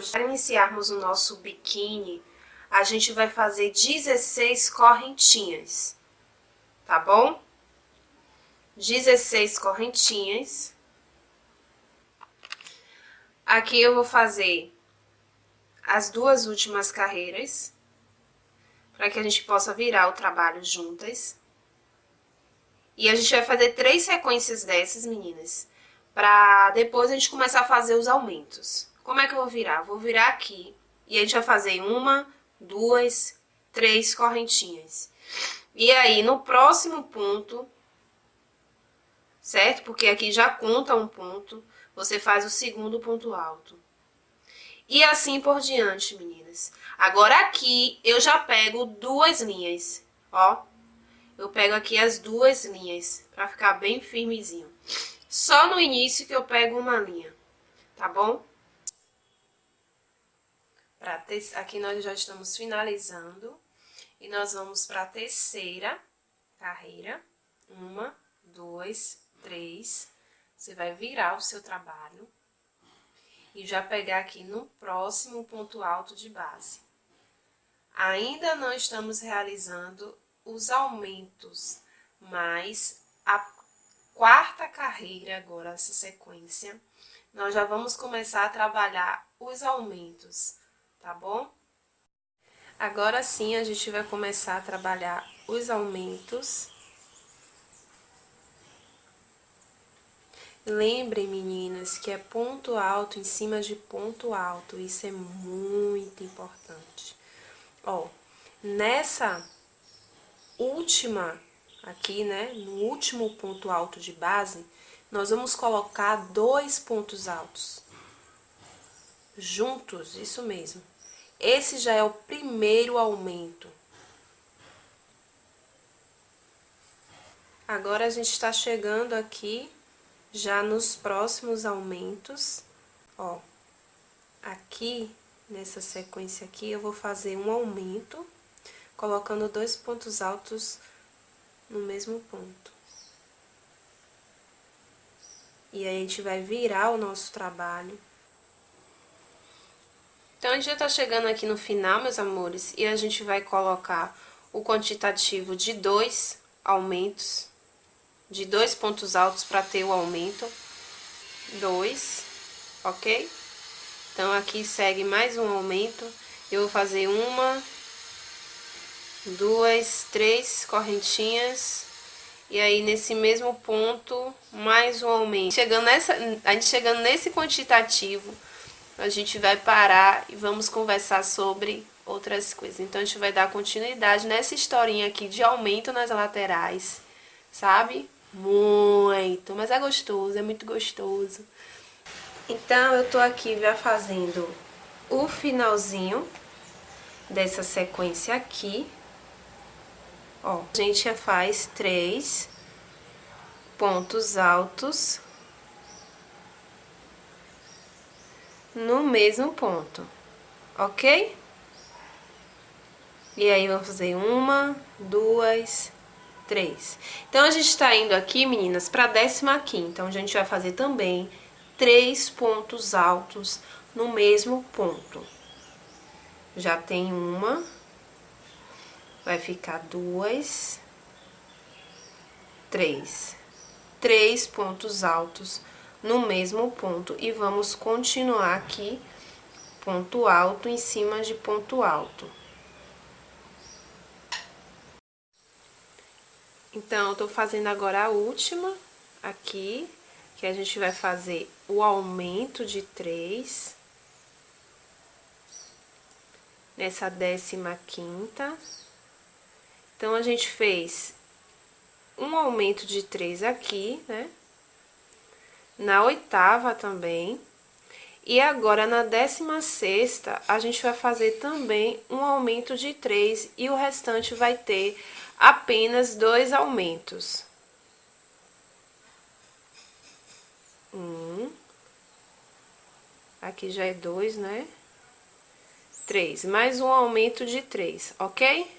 crochê. Para iniciarmos o nosso biquíni, a gente vai fazer 16 correntinhas, tá bom? 16 correntinhas. Aqui eu vou fazer as duas últimas carreiras, para que a gente possa virar o trabalho juntas. E a gente vai fazer três sequências dessas, meninas, para depois a gente começar a fazer os aumentos. Como é que eu vou virar? Vou virar aqui, e a gente vai fazer uma, duas, três correntinhas. E aí, no próximo ponto, certo? Porque aqui já conta um ponto, você faz o segundo ponto alto. E assim por diante, meninas. Agora aqui eu já pego duas linhas, ó. Eu pego aqui as duas linhas, pra ficar bem firmezinho. Só no início que eu pego uma linha, tá bom? Ter... Aqui nós já estamos finalizando. E nós vamos pra terceira carreira. Uma, duas, três, você vai virar o seu trabalho e já pegar aqui no próximo ponto alto de base. Ainda não estamos realizando os aumentos, mas a quarta carreira agora, essa sequência, nós já vamos começar a trabalhar os aumentos, tá bom? Agora sim, a gente vai começar a trabalhar os aumentos Lembrem, meninas, que é ponto alto em cima de ponto alto. Isso é muito importante. Ó, nessa última aqui, né, no último ponto alto de base, nós vamos colocar dois pontos altos. Juntos, isso mesmo. Esse já é o primeiro aumento. Agora, a gente está chegando aqui já nos próximos aumentos, ó, aqui, nessa sequência aqui, eu vou fazer um aumento, colocando dois pontos altos no mesmo ponto. E aí, a gente vai virar o nosso trabalho. Então, a gente já tá chegando aqui no final, meus amores, e a gente vai colocar o quantitativo de dois aumentos de dois pontos altos para ter o aumento. Dois, ok? Então, aqui segue mais um aumento. Eu vou fazer uma, duas, três correntinhas. E aí, nesse mesmo ponto, mais um aumento. Chegando nessa, a gente chegando nesse quantitativo, a gente vai parar e vamos conversar sobre outras coisas. Então, a gente vai dar continuidade nessa historinha aqui de aumento nas laterais, sabe? Muito, mas é gostoso, é muito gostoso. Então, eu tô aqui já fazendo o finalzinho dessa sequência aqui. Ó, a gente já faz três pontos altos no mesmo ponto, ok? E aí, vamos fazer uma, duas, três. Então, a gente está indo aqui, meninas, para a décima quinta, onde a gente vai fazer também três pontos altos no mesmo ponto. Já tem uma, vai ficar duas, três. Três pontos altos no mesmo ponto. E vamos continuar aqui, ponto alto em cima de ponto alto. Então, eu tô fazendo agora a última aqui, que a gente vai fazer o aumento de três. Nessa décima quinta. Então, a gente fez um aumento de três aqui, né? Na oitava também. E agora, na décima sexta, a gente vai fazer também um aumento de três e o restante vai ter apenas dois aumentos. Um. Aqui já é dois, né? Três. Mais um aumento de três, ok?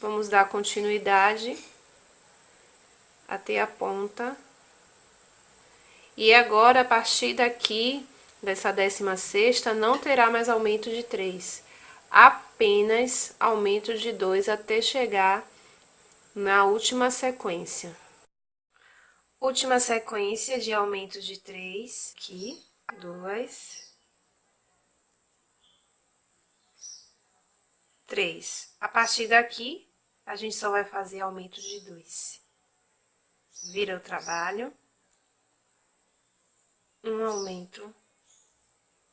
Vamos dar continuidade até a ponta. E agora, a partir daqui, dessa décima sexta, não terá mais aumento de três. Apenas aumento de dois até chegar na última sequência. Última sequência de aumento de três, aqui, dois, três. A partir daqui, a gente só vai fazer aumento de dois. Vira o trabalho um aumento,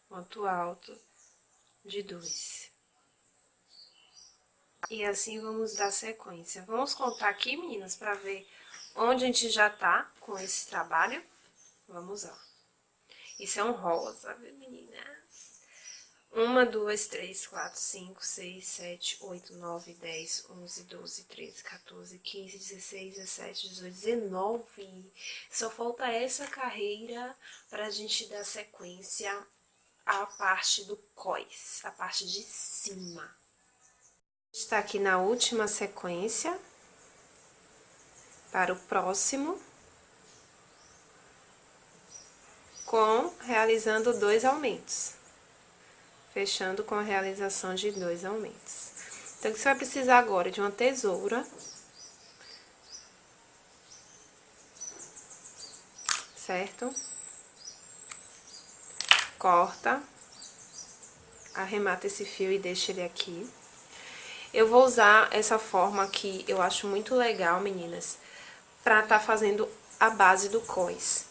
ponto alto, de dois E assim vamos dar sequência. Vamos contar aqui, meninas, para ver onde a gente já tá com esse trabalho. Vamos lá. Isso é um rosa, viu, menina? 1, 2, 3, 4, 5, 6, 7, 8, 9, 10, 11, 12, 13, 14, 15, 16, 17, 18, 19. Só falta essa carreira para a gente dar sequência à parte do cós, a parte de cima. Está aqui na última sequência para o próximo, com realizando dois aumentos fechando com a realização de dois aumentos. Então, você vai precisar agora de uma tesoura, certo? Corta, arremata esse fio e deixa ele aqui. Eu vou usar essa forma aqui, eu acho muito legal, meninas, pra tá fazendo a base do cós.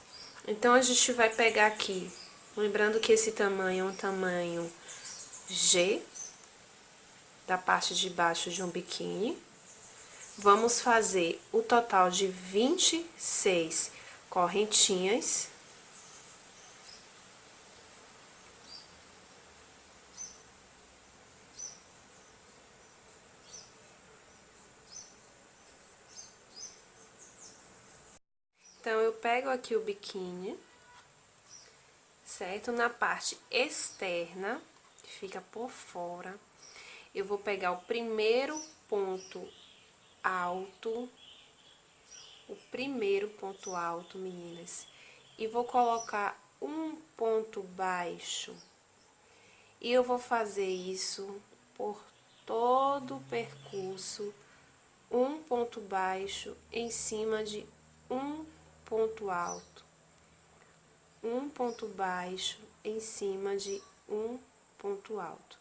Então, a gente vai pegar aqui, lembrando que esse tamanho é um tamanho G, da parte de baixo de um biquíni. Vamos fazer o total de 26 correntinhas. Então, eu pego aqui o biquíni, certo? Na parte externa, fica por fora, eu vou pegar o primeiro ponto alto, o primeiro ponto alto, meninas, e vou colocar um ponto baixo. E eu vou fazer isso por todo o percurso, um ponto baixo em cima de um ponto alto, um ponto baixo em cima de um ponto alto.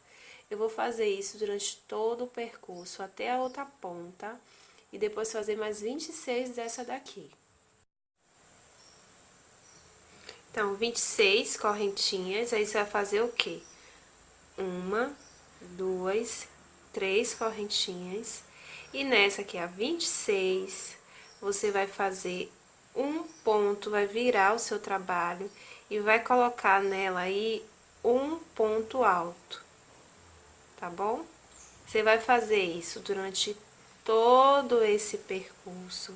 Eu vou fazer isso durante todo o percurso até a outra ponta e depois fazer mais 26 dessa daqui. Então, 26 correntinhas, aí você vai fazer o quê? Uma, duas, três correntinhas. E nessa aqui, a 26, você vai fazer um ponto, vai virar o seu trabalho e vai colocar nela aí um ponto alto, tá bom? Você vai fazer isso durante todo esse percurso,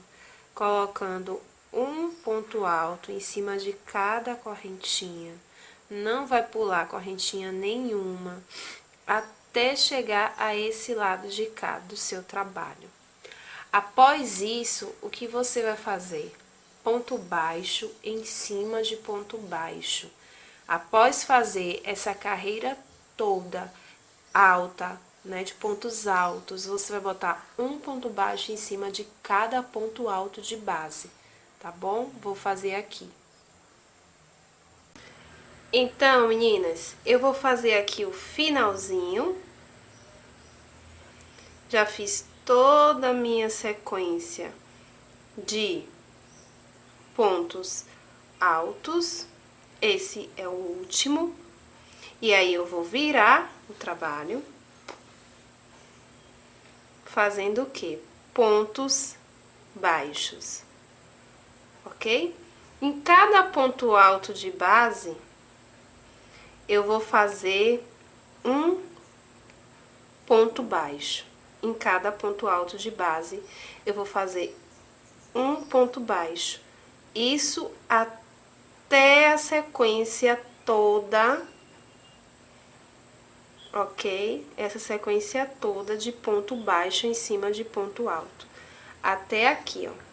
colocando um ponto alto em cima de cada correntinha. Não vai pular correntinha nenhuma até chegar a esse lado de cá do seu trabalho. Após isso, o que você vai fazer? ponto baixo em cima de ponto baixo. Após fazer essa carreira toda alta, né, de pontos altos, você vai botar um ponto baixo em cima de cada ponto alto de base, tá bom? Vou fazer aqui. Então, meninas, eu vou fazer aqui o finalzinho. Já fiz toda a minha sequência de pontos altos, esse é o último, e aí eu vou virar o trabalho, fazendo o quê? Pontos baixos, ok? Em cada ponto alto de base, eu vou fazer um ponto baixo. Em cada ponto alto de base, eu vou fazer um ponto baixo. Isso até a sequência toda, ok? Essa sequência toda de ponto baixo em cima de ponto alto. Até aqui, ó.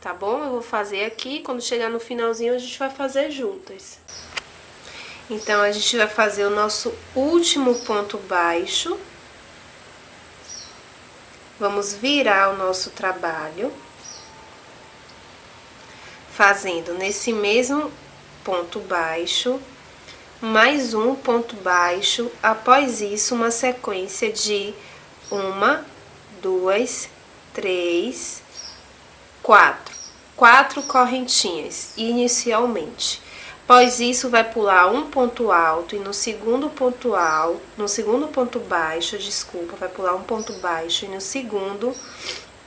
Tá bom? Eu vou fazer aqui, quando chegar no finalzinho a gente vai fazer juntas. Então, a gente vai fazer o nosso último ponto baixo. Vamos virar o nosso trabalho. Fazendo nesse mesmo ponto baixo, mais um ponto baixo. Após isso, uma sequência de uma, duas, três, quatro. Quatro correntinhas, inicialmente. Após isso, vai pular um ponto alto e no segundo ponto alto, no segundo ponto baixo, desculpa, vai pular um ponto baixo e no segundo,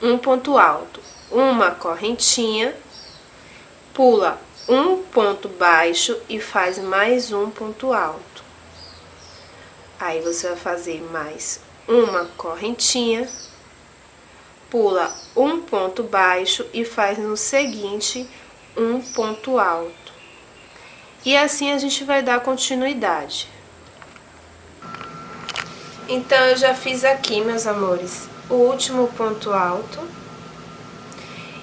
um ponto alto. Uma correntinha, pula um ponto baixo e faz mais um ponto alto. Aí, você vai fazer mais uma correntinha, pula um ponto baixo e faz no seguinte um ponto alto. E assim a gente vai dar continuidade. Então, eu já fiz aqui, meus amores, o último ponto alto.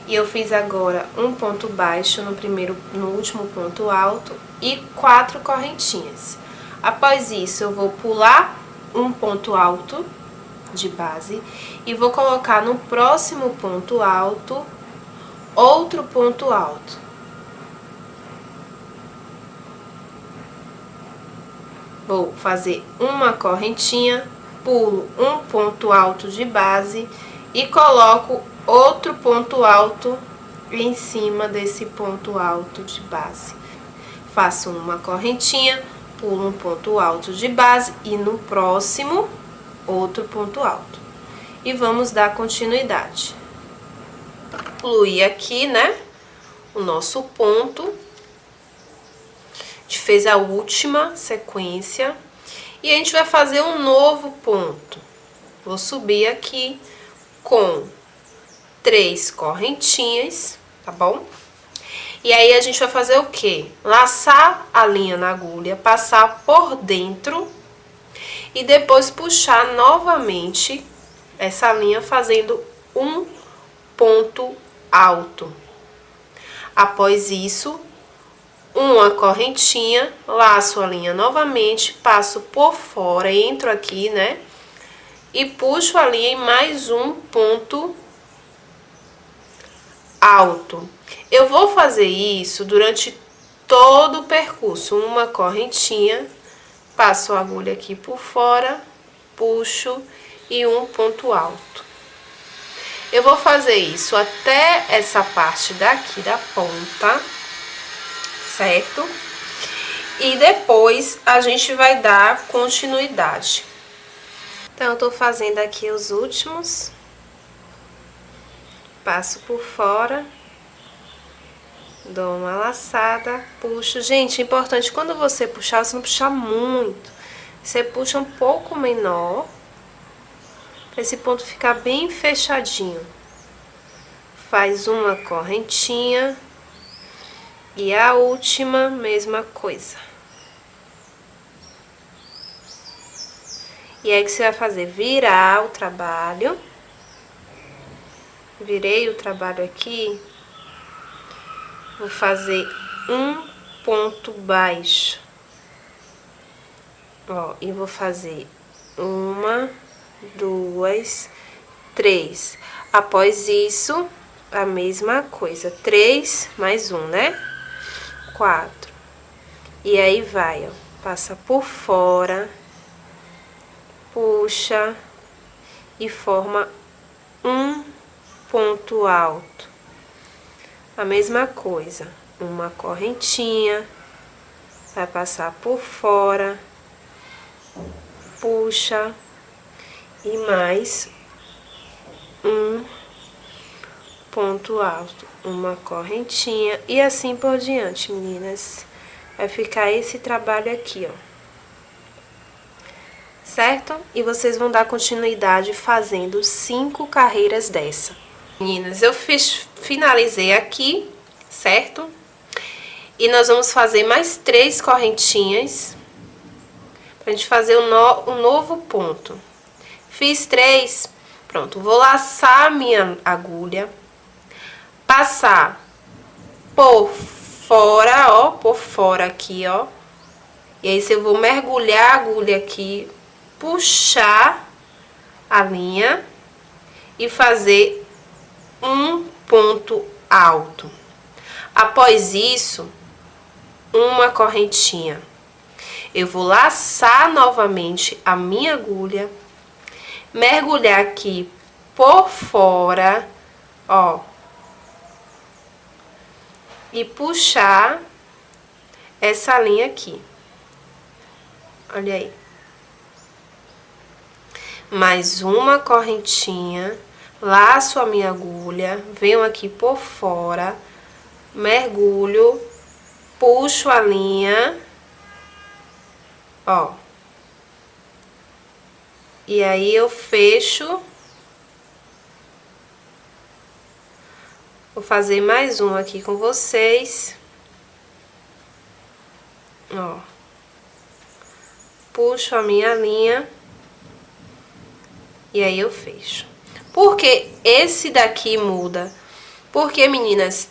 E eu fiz agora um ponto baixo no primeiro, no último ponto alto e quatro correntinhas. Após isso, eu vou pular um ponto alto de base e vou colocar no próximo ponto alto outro ponto alto. Vou fazer uma correntinha, pulo um ponto alto de base e coloco outro ponto alto em cima desse ponto alto de base. Faço uma correntinha, pulo um ponto alto de base e no próximo, outro ponto alto. E vamos dar continuidade. Incluir aqui, né, o nosso ponto a gente fez a última sequência e a gente vai fazer um novo ponto. Vou subir aqui com três correntinhas, tá bom? E aí, a gente vai fazer o quê? Laçar a linha na agulha, passar por dentro e depois puxar novamente essa linha fazendo um ponto alto. Após isso, uma correntinha, laço a linha novamente, passo por fora, entro aqui, né? E puxo a linha em mais um ponto alto. Eu vou fazer isso durante todo o percurso, uma correntinha, passo a agulha aqui por fora, puxo e um ponto alto. Eu vou fazer isso até essa parte daqui da ponta certo? E depois a gente vai dar continuidade. Então, eu tô fazendo aqui os últimos. Passo por fora. Dou uma laçada, puxo. Gente, é importante, quando você puxar, você não puxar muito. Você puxa um pouco menor, pra esse ponto ficar bem fechadinho. Faz uma correntinha e a última, mesma coisa. E aí, que você vai fazer? Virar o trabalho. Virei o trabalho aqui. Vou fazer um ponto baixo. Ó, e vou fazer uma, duas, três. Após isso, a mesma coisa. Três mais um, né? quatro. E aí vai, ó, passa por fora, puxa e forma um ponto alto. A mesma coisa, uma correntinha, vai passar por fora, puxa e mais um ponto alto, uma correntinha e assim por diante, meninas. Vai ficar esse trabalho aqui, ó. Certo? E vocês vão dar continuidade fazendo cinco carreiras dessa. Meninas, eu fiz, finalizei aqui, certo? E nós vamos fazer mais três correntinhas. Pra gente fazer um, no, um novo ponto. Fiz três, pronto. Vou laçar a minha agulha. Passar por fora, ó, por fora aqui, ó. E aí, eu vou mergulhar a agulha aqui, puxar a linha e fazer um ponto alto. Após isso, uma correntinha. Eu vou laçar novamente a minha agulha, mergulhar aqui por fora, ó, e puxar essa linha aqui. Olha aí. Mais uma correntinha, laço a minha agulha, venho aqui por fora, mergulho, puxo a linha, ó. E aí, eu fecho. Vou fazer mais um aqui com vocês. Ó. Puxo a minha linha. E aí, eu fecho. Porque esse daqui muda? Porque, meninas,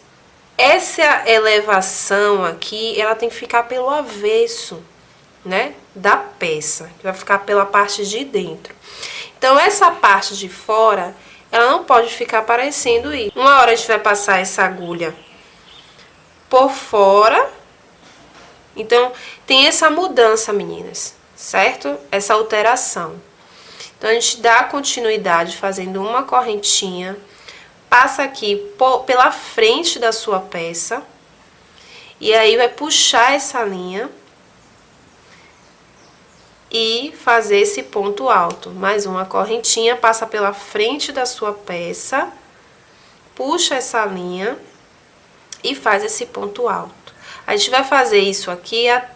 essa elevação aqui, ela tem que ficar pelo avesso, né? Da peça, que vai ficar pela parte de dentro. Então, essa parte de fora, ela não pode ficar aparecendo isso. Uma hora a gente vai passar essa agulha por fora. Então, tem essa mudança, meninas, certo? Essa alteração. Então, a gente dá continuidade fazendo uma correntinha passa aqui pela frente da sua peça. E aí, vai puxar essa linha. E fazer esse ponto alto. Mais uma correntinha, passa pela frente da sua peça. Puxa essa linha. E faz esse ponto alto. A gente vai fazer isso aqui até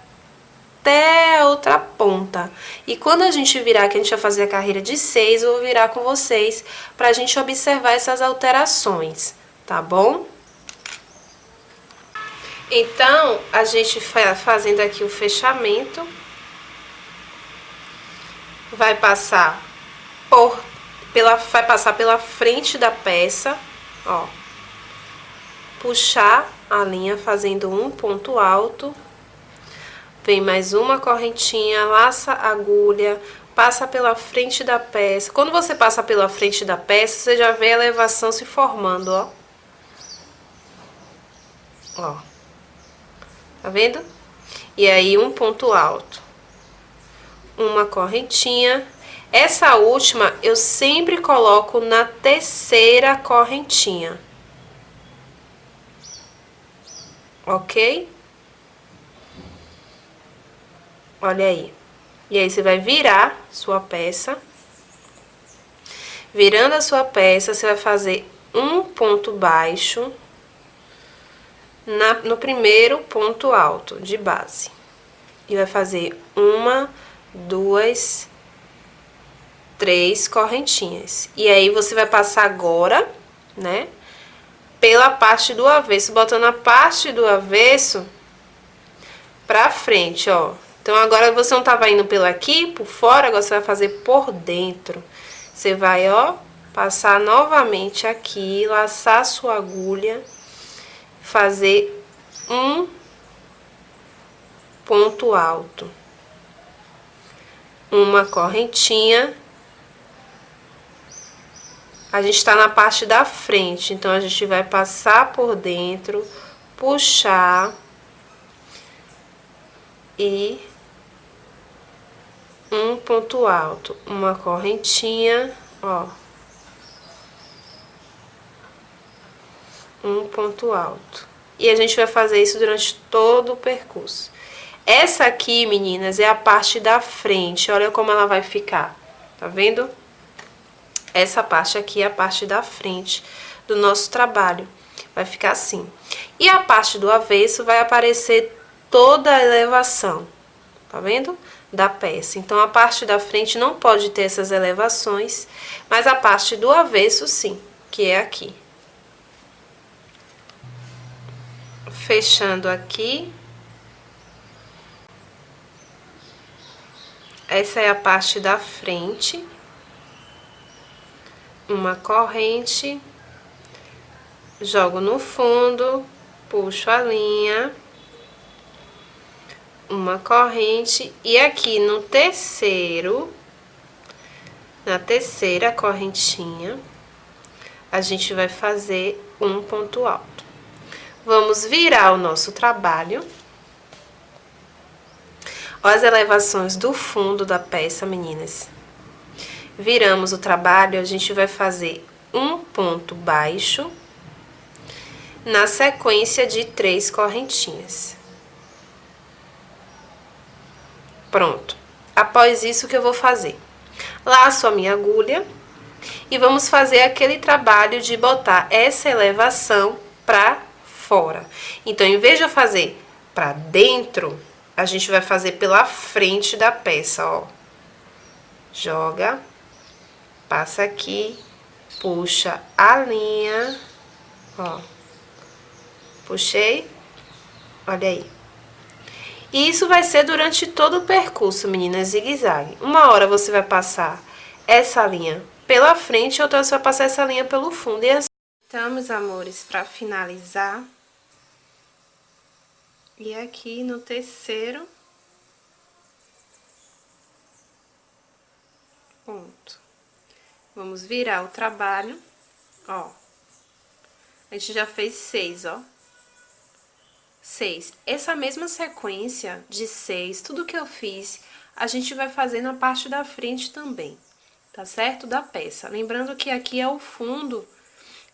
até a outra ponta. E quando a gente virar, que a gente vai fazer a carreira de seis, eu vou virar com vocês pra gente observar essas alterações, tá bom? Então, a gente fazendo aqui o fechamento, vai passar por, pela, vai passar pela frente da peça, ó, puxar a linha fazendo um ponto alto, Vem mais uma correntinha, laça agulha, passa pela frente da peça. Quando você passa pela frente da peça, você já vê a elevação se formando, ó. Ó. Tá vendo? E aí, um ponto alto. Uma correntinha. Essa última, eu sempre coloco na terceira correntinha. Ok? Olha aí. E aí, você vai virar sua peça. Virando a sua peça, você vai fazer um ponto baixo na, no primeiro ponto alto de base. E vai fazer uma, duas, três correntinhas. E aí, você vai passar agora, né, pela parte do avesso, botando a parte do avesso pra frente, ó. Então, agora você não tava indo pelo aqui, por fora, agora você vai fazer por dentro. Você vai, ó, passar novamente aqui, laçar sua agulha, fazer um ponto alto. Uma correntinha. A gente tá na parte da frente, então a gente vai passar por dentro, puxar e um ponto alto, uma correntinha, ó. Um ponto alto. E a gente vai fazer isso durante todo o percurso. Essa aqui, meninas, é a parte da frente. Olha como ela vai ficar. Tá vendo? Essa parte aqui é a parte da frente do nosso trabalho. Vai ficar assim. E a parte do avesso vai aparecer toda a elevação. Tá vendo? Da peça. Então, a parte da frente não pode ter essas elevações, mas a parte do avesso sim, que é aqui. fechando aqui. Essa é a parte da frente. Uma corrente. Jogo no fundo, puxo a linha. Uma corrente. E aqui no terceiro, na terceira correntinha, a gente vai fazer um ponto alto. Vamos virar o nosso trabalho. Olha as elevações do fundo da peça, meninas. Viramos o trabalho, a gente vai fazer um ponto baixo na sequência de três correntinhas. Pronto. Após isso, o que eu vou fazer? Laço a minha agulha e vamos fazer aquele trabalho de botar essa elevação pra fora. Então, em vez de eu fazer pra dentro, a gente vai fazer pela frente da peça, ó. Joga, passa aqui, puxa a linha, ó. Puxei, olha aí. E isso vai ser durante todo o percurso, meninas, zigue-zague. Uma hora você vai passar essa linha pela frente, outra você vai passar essa linha pelo fundo. E assim... Meus amores, para finalizar, e aqui no terceiro ponto. Vamos virar o trabalho, ó. A gente já fez seis, ó. Seis. Essa mesma sequência de seis, tudo que eu fiz, a gente vai fazer na parte da frente também, tá certo? Da peça. Lembrando que aqui é o fundo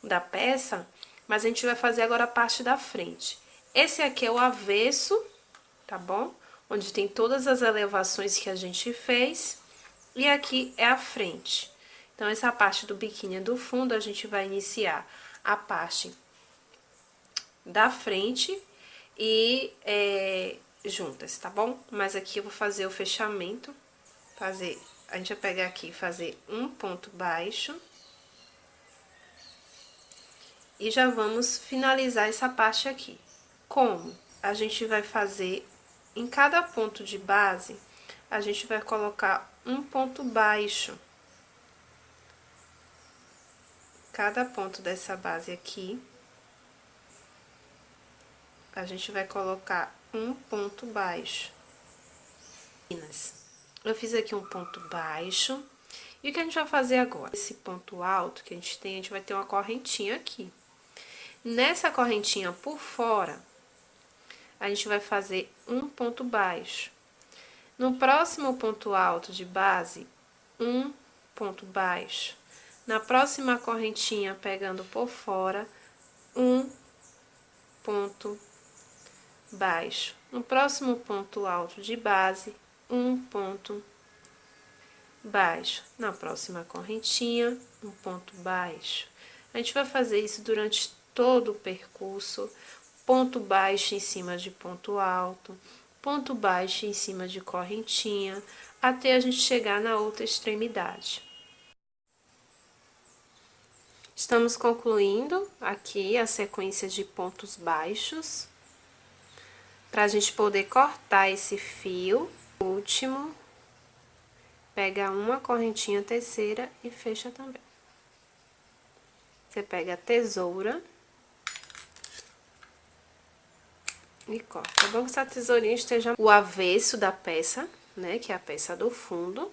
da peça, mas a gente vai fazer agora a parte da frente. Esse aqui é o avesso, tá bom? Onde tem todas as elevações que a gente fez. E aqui é a frente. Então, essa parte do biquíni do fundo, a gente vai iniciar a parte da frente e é, juntas, tá bom? Mas aqui eu vou fazer o fechamento, fazer... A gente vai pegar aqui e fazer um ponto baixo. E já vamos finalizar essa parte aqui. Como? A gente vai fazer, em cada ponto de base, a gente vai colocar um ponto baixo. Cada ponto dessa base aqui, a gente vai colocar um ponto baixo. Eu fiz aqui um ponto baixo. E o que a gente vai fazer agora? Esse ponto alto que a gente tem, a gente vai ter uma correntinha aqui. Nessa correntinha por fora, a gente vai fazer um ponto baixo. No próximo ponto alto de base, um ponto baixo. Na próxima correntinha, pegando por fora, um ponto baixo. No próximo ponto alto de base, um ponto baixo. Na próxima correntinha, um ponto baixo. A gente vai fazer isso durante todo o percurso, ponto baixo em cima de ponto alto, ponto baixo em cima de correntinha, até a gente chegar na outra extremidade. Estamos concluindo aqui a sequência de pontos baixos, para a gente poder cortar esse fio. Último, pega uma correntinha terceira e fecha também. Você pega a tesoura e corta. É bom que essa tesourinha esteja o avesso da peça, né, que é a peça do fundo.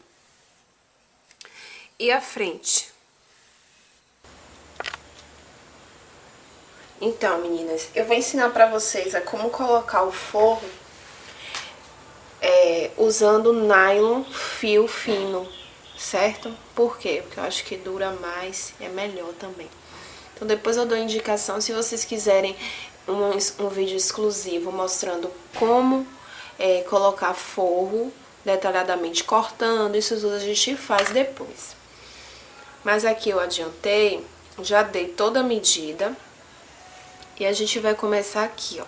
E a frente. Então, meninas, eu vou ensinar pra vocês a como colocar o forro é, usando nylon fio fino, certo? Por quê? Porque eu acho que dura mais e é melhor também. Então, depois eu dou indicação, se vocês quiserem um, um vídeo exclusivo mostrando como é, colocar forro detalhadamente cortando, isso tudo a gente faz depois. Mas aqui eu adiantei, já dei toda a medida e a gente vai começar aqui, ó.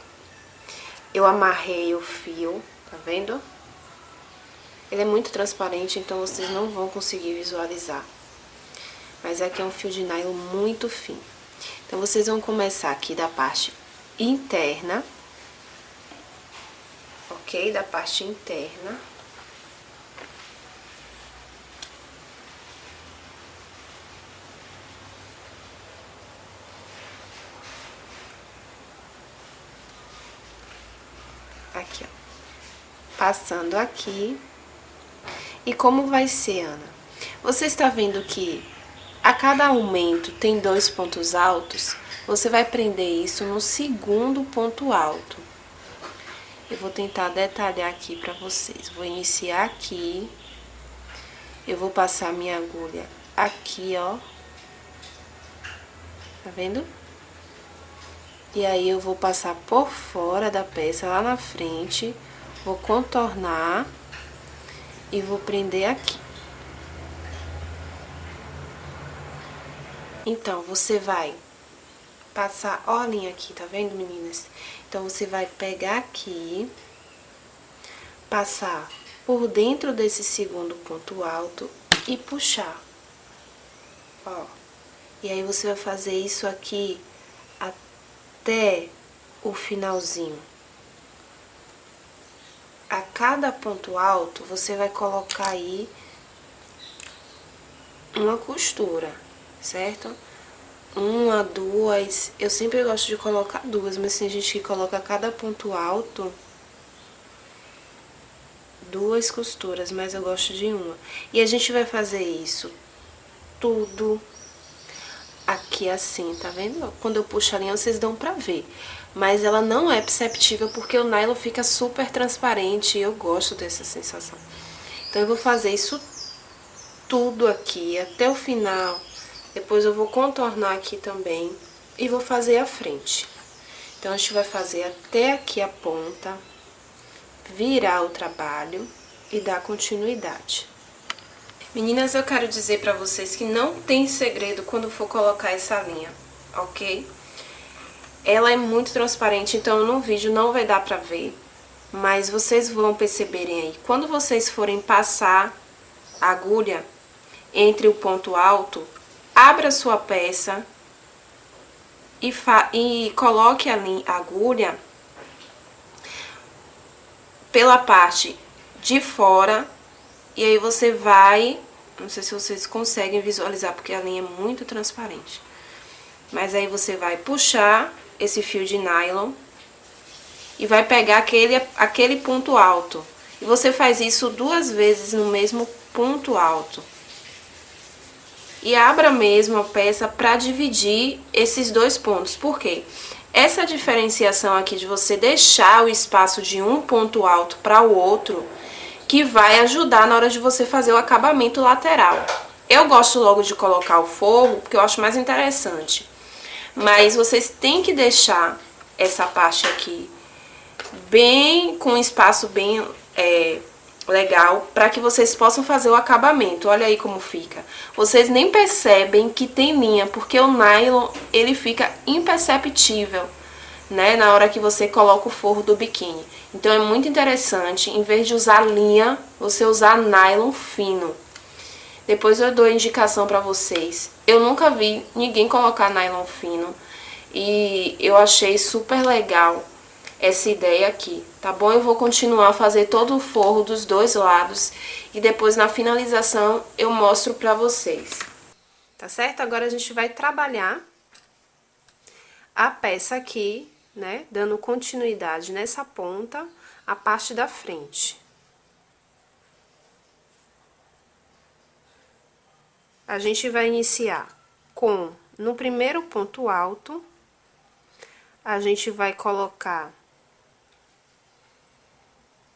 Eu amarrei o fio, tá vendo? Ele é muito transparente, então vocês não vão conseguir visualizar. Mas aqui é um fio de nylon muito fino. Então, vocês vão começar aqui da parte interna, ok? Da parte interna. Aqui, ó. Passando aqui. E como vai ser, Ana? Você está vendo que a cada aumento tem dois pontos altos? Você vai prender isso no segundo ponto alto. Eu vou tentar detalhar aqui para vocês. Vou iniciar aqui. Eu vou passar minha agulha aqui, ó. Tá vendo? E aí, eu vou passar por fora da peça, lá na frente, vou contornar e vou prender aqui. Então, você vai passar, linha aqui, tá vendo, meninas? Então, você vai pegar aqui, passar por dentro desse segundo ponto alto e puxar, ó. E aí, você vai fazer isso aqui até o finalzinho. A cada ponto alto, você vai colocar aí uma costura, certo? Uma, duas, eu sempre gosto de colocar duas, mas tem gente que coloca a cada ponto alto duas costuras, mas eu gosto de uma. E a gente vai fazer isso tudo aqui assim, tá vendo? Quando eu puxo a linha, vocês dão pra ver. Mas ela não é perceptível porque o nylon fica super transparente e eu gosto dessa sensação. Então, eu vou fazer isso tudo aqui até o final. Depois eu vou contornar aqui também e vou fazer a frente. Então, a gente vai fazer até aqui a ponta, virar o trabalho e dar continuidade. Meninas, eu quero dizer pra vocês que não tem segredo quando for colocar essa linha, ok? Ela é muito transparente, então no vídeo não vai dar pra ver, mas vocês vão perceberem aí. Quando vocês forem passar a agulha entre o ponto alto, abra sua peça e, e coloque a, a agulha pela parte de fora e aí você vai, não sei se vocês conseguem visualizar, porque a linha é muito transparente. Mas aí você vai puxar esse fio de nylon e vai pegar aquele, aquele ponto alto. E você faz isso duas vezes no mesmo ponto alto. E abra mesmo a peça para dividir esses dois pontos. Por quê? Essa diferenciação aqui de você deixar o espaço de um ponto alto para o outro que vai ajudar na hora de você fazer o acabamento lateral. Eu gosto logo de colocar o forro, porque eu acho mais interessante. Mas vocês têm que deixar essa parte aqui bem, com um espaço bem é, legal, para que vocês possam fazer o acabamento. Olha aí como fica. Vocês nem percebem que tem linha, porque o nylon, ele fica imperceptível né, na hora que você coloca o forro do biquíni. Então é muito interessante, em vez de usar linha, você usar nylon fino. Depois eu dou indicação pra vocês. Eu nunca vi ninguém colocar nylon fino e eu achei super legal essa ideia aqui, tá bom? Eu vou continuar a fazer todo o forro dos dois lados e depois na finalização eu mostro pra vocês. Tá certo? Agora a gente vai trabalhar a peça aqui né? Dando continuidade nessa ponta, a parte da frente. A gente vai iniciar com, no primeiro ponto alto, a gente vai colocar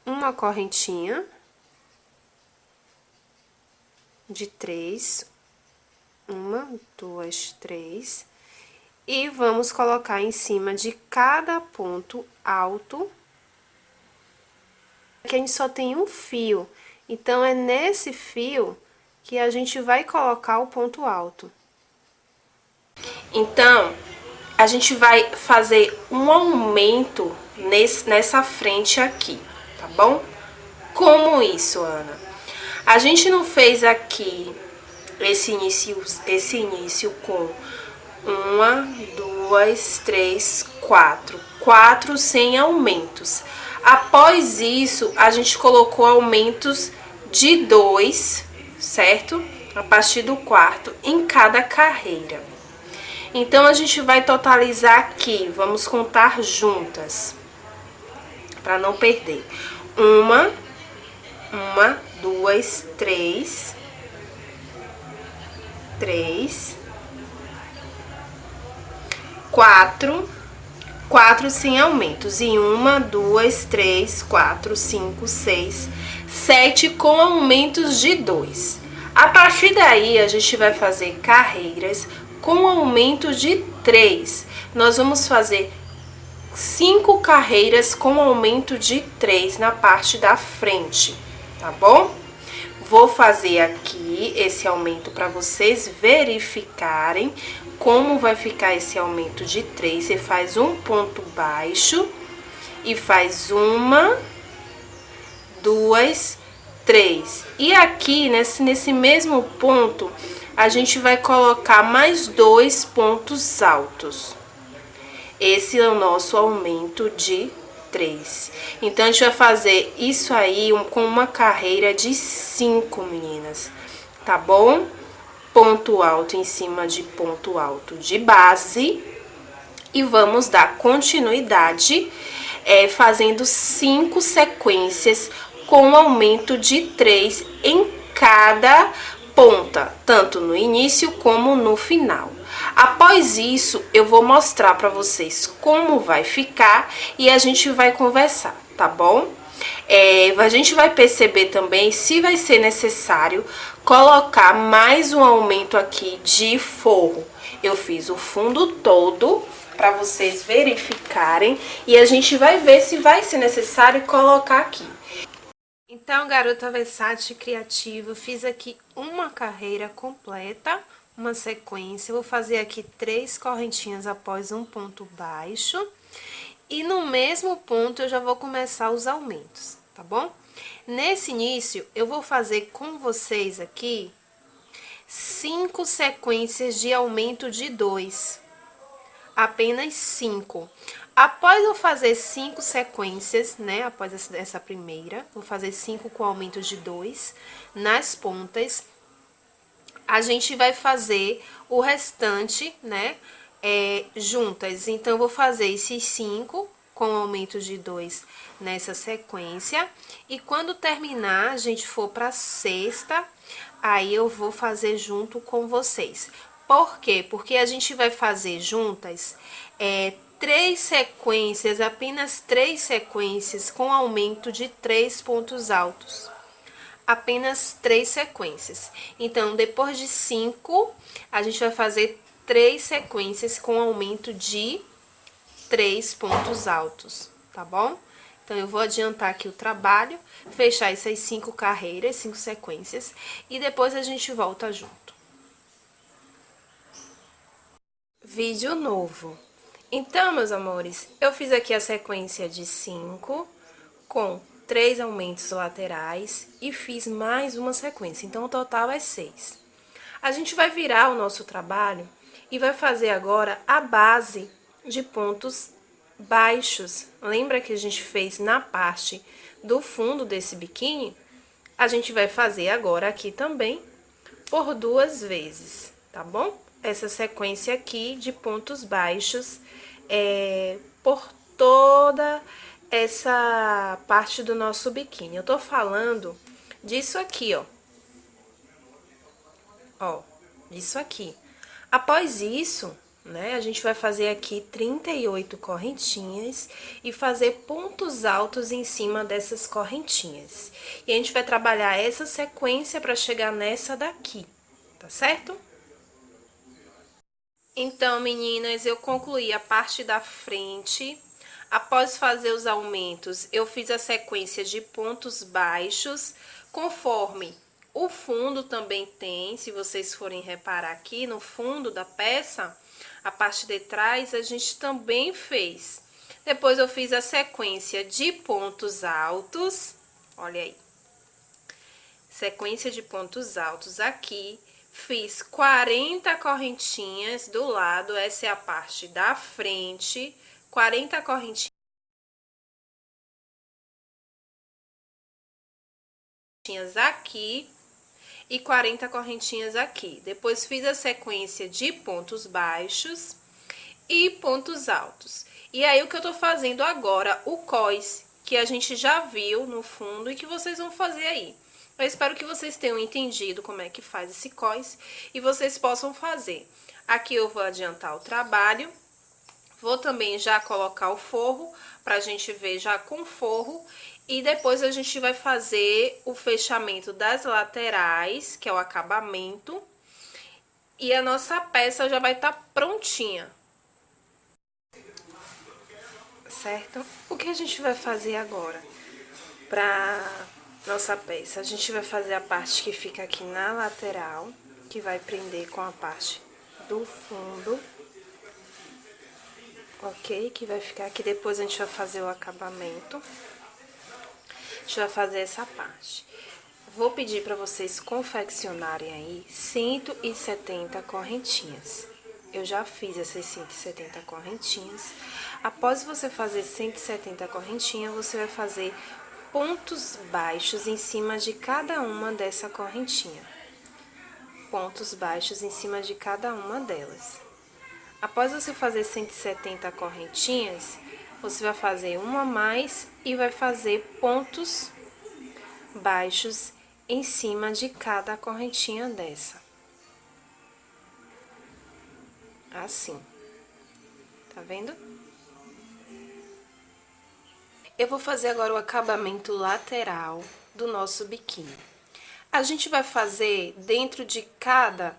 uma correntinha de três, uma, duas, três, e vamos colocar em cima de cada ponto alto. Aqui a gente só tem um fio, então é nesse fio que a gente vai colocar o ponto alto. Então, a gente vai fazer um aumento nesse, nessa frente aqui, tá bom? Como isso, Ana? A gente não fez aqui esse início, esse início com uma, duas, três, quatro quatro sem aumentos. Após isso, a gente colocou aumentos de dois, certo? A partir do quarto, em cada carreira. Então, a gente vai totalizar aqui, vamos contar juntas, para não perder. Uma, uma, duas, três, três, quatro, quatro sem aumentos. E uma, duas, três, quatro, cinco, seis, sete com aumentos de dois. A partir daí, a gente vai fazer carreiras com aumento de três. Nós vamos fazer cinco carreiras com aumento de três na parte da frente, tá bom? Vou fazer aqui esse aumento para vocês verificarem como vai ficar esse aumento de três. Você faz um ponto baixo e faz uma, duas, três. E aqui, nesse, nesse mesmo ponto, a gente vai colocar mais dois pontos altos. Esse é o nosso aumento de 3. Então, a gente vai fazer isso aí com uma carreira de 5, meninas, tá bom? Ponto alto em cima de ponto alto de base. E vamos dar continuidade é, fazendo cinco sequências com aumento de 3 em cada ponta, tanto no início como no final. Após isso, eu vou mostrar para vocês como vai ficar e a gente vai conversar, tá bom? É, a gente vai perceber também se vai ser necessário colocar mais um aumento aqui de forro. Eu fiz o fundo todo para vocês verificarem e a gente vai ver se vai ser necessário colocar aqui. Então, garota versátil criativa, fiz aqui uma carreira completa uma sequência. Vou fazer aqui três correntinhas após um ponto baixo. E no mesmo ponto eu já vou começar os aumentos, tá bom? Nesse início, eu vou fazer com vocês aqui cinco sequências de aumento de dois. Apenas cinco. Após eu fazer cinco sequências, né, após essa primeira, vou fazer cinco com aumento de dois nas pontas a gente vai fazer o restante, né, é, juntas. Então, eu vou fazer esses cinco com aumento de dois nessa sequência. E quando terminar, a gente for pra sexta, aí eu vou fazer junto com vocês. Por quê? Porque a gente vai fazer juntas é, três sequências, apenas três sequências com aumento de três pontos altos apenas três sequências. Então, depois de cinco, a gente vai fazer três sequências com aumento de três pontos altos, tá bom? Então, eu vou adiantar aqui o trabalho, fechar essas cinco carreiras, cinco sequências, e depois a gente volta junto. Vídeo novo. Então, meus amores, eu fiz aqui a sequência de cinco com três aumentos laterais e fiz mais uma sequência, então o total é seis. A gente vai virar o nosso trabalho e vai fazer agora a base de pontos baixos. Lembra que a gente fez na parte do fundo desse biquíni? A gente vai fazer agora aqui também por duas vezes, tá bom? Essa sequência aqui de pontos baixos é, por toda essa parte do nosso biquíni. Eu tô falando disso aqui, ó. Ó, disso aqui. Após isso, né, a gente vai fazer aqui 38 correntinhas e fazer pontos altos em cima dessas correntinhas. E a gente vai trabalhar essa sequência para chegar nessa daqui, tá certo? Então, meninas, eu concluí a parte da frente Após fazer os aumentos, eu fiz a sequência de pontos baixos, conforme o fundo também tem, se vocês forem reparar aqui no fundo da peça, a parte de trás a gente também fez. Depois eu fiz a sequência de pontos altos, olha aí. Sequência de pontos altos aqui, fiz 40 correntinhas do lado, essa é a parte da frente, 40 correntinhas aqui e 40 correntinhas aqui. Depois fiz a sequência de pontos baixos e pontos altos. E aí, o que eu tô fazendo agora, o cós, que a gente já viu no fundo e que vocês vão fazer aí. Eu espero que vocês tenham entendido como é que faz esse cós e vocês possam fazer. Aqui eu vou adiantar o trabalho, vou também já colocar o forro, pra gente ver já com forro. E depois a gente vai fazer o fechamento das laterais, que é o acabamento. E a nossa peça já vai estar tá prontinha certo? O que a gente vai fazer agora pra nossa peça? A gente vai fazer a parte que fica aqui na lateral, que vai prender com a parte do fundo, ok? Que vai ficar aqui, depois a gente vai fazer o acabamento. A gente vai fazer essa parte. Vou pedir para vocês confeccionarem aí 170 correntinhas. Eu já fiz essas 170 correntinhas. Após você fazer 170 correntinhas, você vai fazer pontos baixos em cima de cada uma dessa correntinha. Pontos baixos em cima de cada uma delas. Após você fazer 170 correntinhas, você vai fazer uma a mais e vai fazer pontos baixos em cima de cada correntinha dessa. Assim. Tá vendo? Eu vou fazer agora o acabamento lateral do nosso biquíni. A gente vai fazer dentro de cada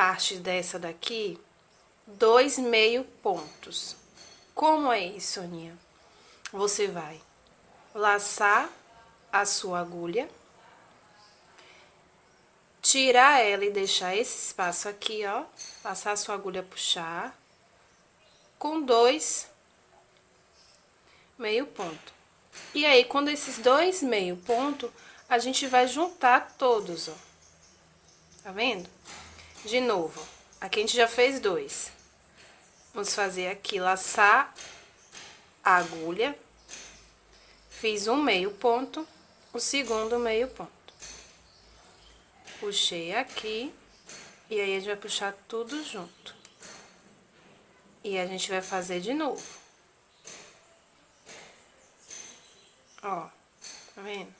parte dessa daqui, dois meio pontos. Como é isso, Aninha? Você vai laçar a sua agulha tirar ela e deixar esse espaço aqui, ó, passar a sua agulha, puxar, com dois meio ponto. E aí, quando esses dois meio ponto, a gente vai juntar todos, ó. Tá vendo? De novo, aqui a gente já fez dois. Vamos fazer aqui, laçar a agulha. Fiz um meio ponto, o segundo meio ponto puxei aqui, e aí a gente vai puxar tudo junto. E a gente vai fazer de novo. Ó, tá vendo?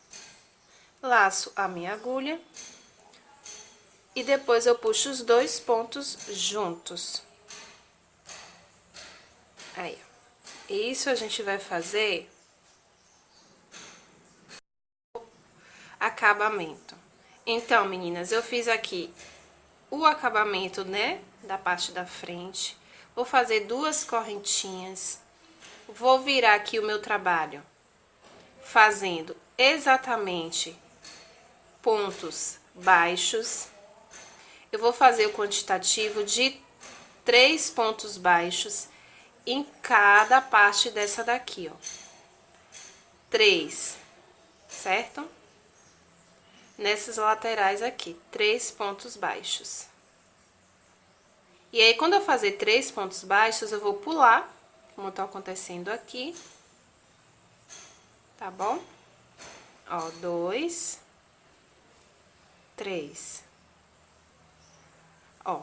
Laço a minha agulha. E depois eu puxo os dois pontos juntos. Aí. Isso a gente vai fazer acabamento. Então, meninas, eu fiz aqui o acabamento, né, da parte da frente. Vou fazer duas correntinhas. Vou virar aqui o meu trabalho fazendo exatamente pontos baixos. Eu vou fazer o quantitativo de três pontos baixos em cada parte dessa daqui, ó. Três, certo? nessas laterais aqui, três pontos baixos. E aí, quando eu fazer três pontos baixos, eu vou pular, como tá acontecendo aqui. Tá bom? Ó, dois, três. Ó,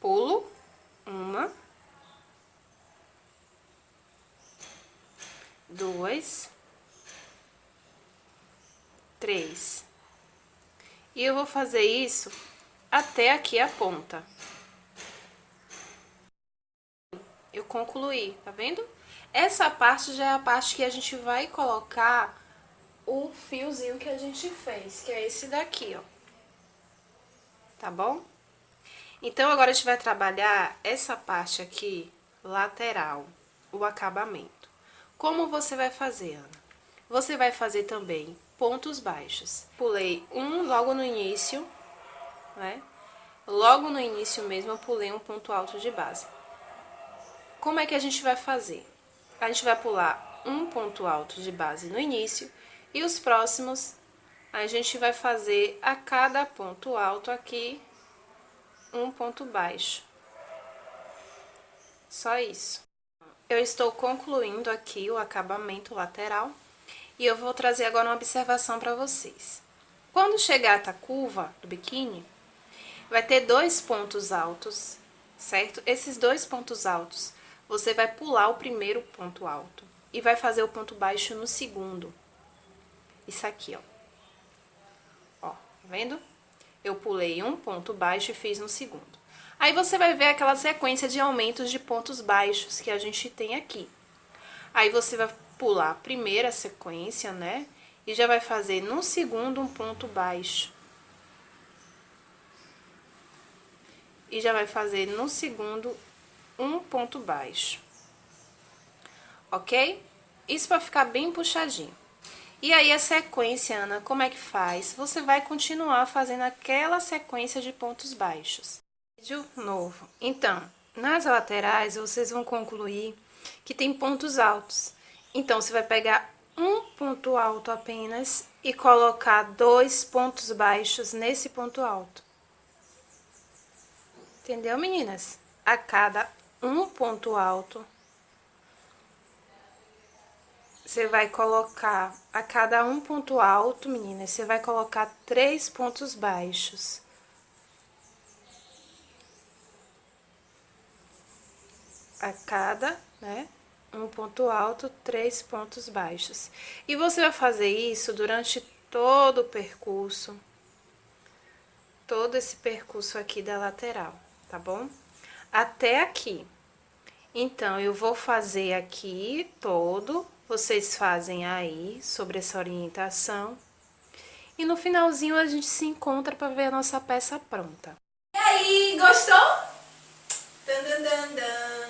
pulo, uma, duas, três. E eu vou fazer isso até aqui a ponta. Eu concluí, tá vendo? Essa parte já é a parte que a gente vai colocar o fiozinho que a gente fez, que é esse daqui, ó. Tá bom? Então, agora a gente vai trabalhar essa parte aqui, lateral, o acabamento. Como você vai fazer, Ana? Você vai fazer também pontos baixos. Pulei um logo no início, né? Logo no início mesmo eu pulei um ponto alto de base. Como é que a gente vai fazer? A gente vai pular um ponto alto de base no início e os próximos a gente vai fazer a cada ponto alto aqui um ponto baixo. Só isso. eu estou concluindo aqui o acabamento lateral e eu vou trazer agora uma observação para vocês. Quando chegar a curva do biquíni, vai ter dois pontos altos, certo? Esses dois pontos altos, você vai pular o primeiro ponto alto e vai fazer o ponto baixo no segundo. Isso aqui, ó. Ó, tá vendo? Eu pulei um ponto baixo e fiz no segundo. Aí você vai ver aquela sequência de aumentos de pontos baixos que a gente tem aqui. Aí você vai pular a primeira sequência, né? E já vai fazer no segundo um ponto baixo. E já vai fazer no segundo um ponto baixo. Ok? Isso vai ficar bem puxadinho. E aí, a sequência, Ana, como é que faz? Você vai continuar fazendo aquela sequência de pontos baixos. Vídeo novo. Então, nas laterais, vocês vão concluir que tem pontos altos. Então, você vai pegar um ponto alto apenas e colocar dois pontos baixos nesse ponto alto. Entendeu, meninas? A cada um ponto alto, você vai colocar, a cada um ponto alto, meninas, você vai colocar três pontos baixos. A cada, né, um ponto alto, três pontos baixos. E você vai fazer isso durante todo o percurso, todo esse percurso aqui da lateral, tá bom? Até aqui. Então, eu vou fazer aqui todo vocês fazem aí sobre essa orientação. E no finalzinho a gente se encontra para ver a nossa peça pronta. E aí, gostou? Dan, dan, dan.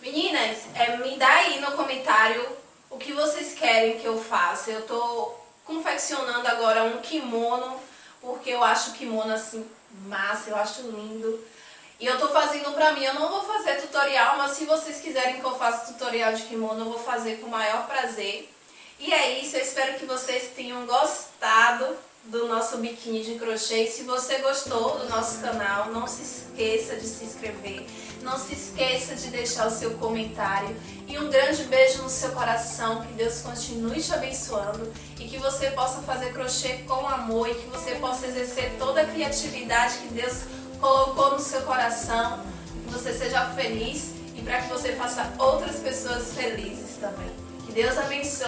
Meninas, é, me dá aí no comentário o que vocês querem que eu faça. Eu tô confeccionando agora um kimono, porque eu acho o kimono assim massa, eu acho lindo. E eu tô fazendo pra mim, eu não vou fazer tutorial, mas se vocês quiserem que eu faça tutorial de kimono, eu vou fazer com o maior prazer. E é isso, eu espero que vocês tenham gostado do nosso biquíni de crochê. E se você gostou do nosso canal, não se esqueça de se inscrever, não se esqueça de deixar o seu comentário. E um grande beijo no seu coração, que Deus continue te abençoando e que você possa fazer crochê com amor e que você possa exercer toda a criatividade que Deus colocou no seu coração, que você seja feliz e para que você faça outras pessoas felizes também. Que Deus abençoe.